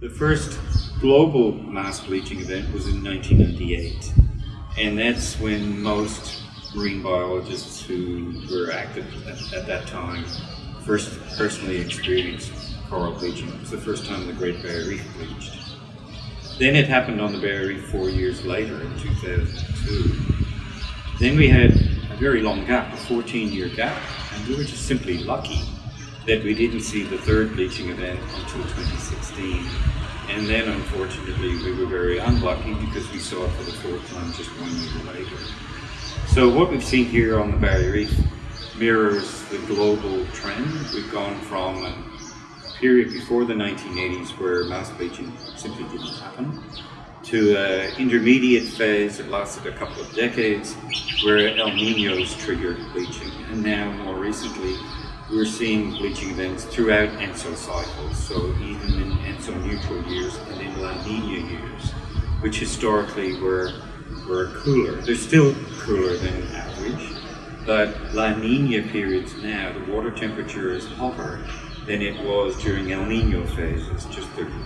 The first global mass bleaching event was in 1998, and that's when most marine biologists who were active at, at that time first personally experienced coral bleaching. It was the first time the Great Barrier Reef bleached. Then it happened on the Barrier Reef four years later in 2002. Then we had a very long gap, a 14 year gap, and we were just simply lucky that we didn't see the third bleaching event until 2016. And then, unfortunately, we were very unlucky because we saw it for the fourth time just one year later. So what we've seen here on the Barrier Reef mirrors the global trend. We've gone from a period before the 1980s where mass bleaching simply didn't happen to an intermediate phase that lasted a couple of decades where El Ninos triggered bleaching. And now, more recently, we're seeing bleaching events throughout ENSO cycles, so even in ENSO neutral years and in La Nina years, which historically were, were cooler. They're still cooler than average, but La Nina periods now, the water temperature is hotter than it was during El Nino phases just 30 years ago.